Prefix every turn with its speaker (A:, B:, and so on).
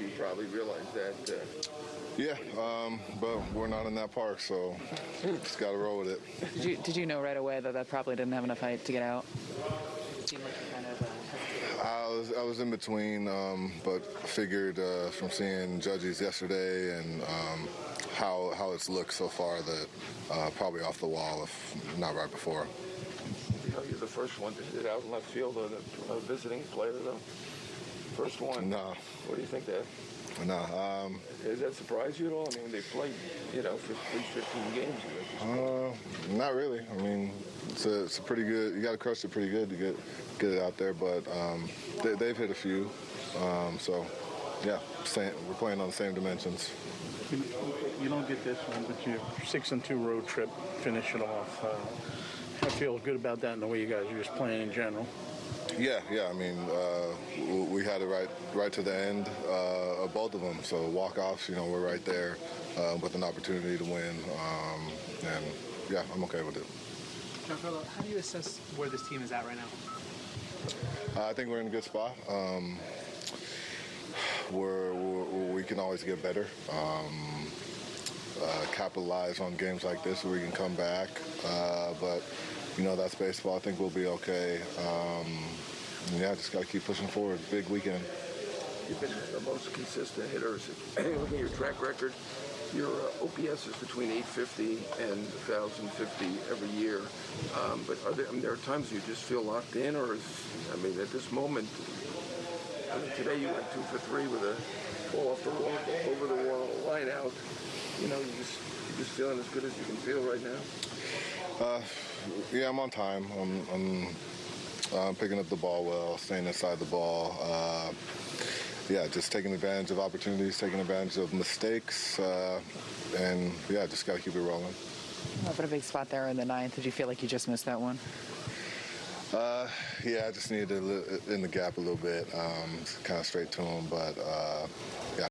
A: you probably realize that. Uh,
B: Yeah, um, but we're not in that park, so just got to roll with it.
C: Did you, did you know right away that that probably didn't have enough height to get out? It seemed like you kind of hesitated.
B: I was I was in between, um, but figured uh, from seeing judges yesterday and um, how how it's looked so far that uh, probably off the wall, if not right before.
A: you know, you're the first one to hit out in left field of the uh, visiting player, though. First one.
B: No,
A: What do you think that?
B: no. Um,
A: Does that surprise you at all? I mean, they played, you know, for three, 15 games.
B: uh, not really. I mean, it's a, it's a pretty good. You got to crush it pretty good to get get it out there, but um, they, they've hit a few. Um, so, yeah, same, we're playing on the same dimensions.
D: You, you don't get this one, but your six and two road trip, finish it off. Uh, I feel good about that and the way you guys are just playing in general.
B: Yeah, yeah. I mean, uh, we had it right, right to the end uh, of both of them. So walk-offs, you know, we're right there uh, with an opportunity to win, um, and yeah, I'm okay with it.
E: Giancarlo, how do you assess where this team is at right now?
B: Uh, I think we're in a good spot. Um, we're, we're, we can always get better. Um, uh, capitalize on games like this where we can come back. Uh, but you know that's baseball. I think we'll be okay. Um, yeah, just got to keep pushing forward. Big weekend.
A: You've been the most consistent hitter. Looking at your track record, your uh, OPS is between 850 and 1,050 every year. Um, but are there, I mean, there are times you just feel locked in, or is, I mean, at this moment, I mean, today you went two for three with a ball off the wall, over the wall, line out. You know, you just you're just feeling as good as you can feel right now.
B: Uh, yeah, I'm on time. I'm, I'm uh, picking up the ball well, staying inside the ball. Uh, yeah, just taking advantage of opportunities, taking advantage of mistakes, uh, and yeah, just got to keep it rolling.
C: Oh, but a big spot there in the ninth. Did you feel like you just missed that one?
B: Uh, yeah, I just needed to in the gap a little bit, um, kind of straight to him, but uh, yeah.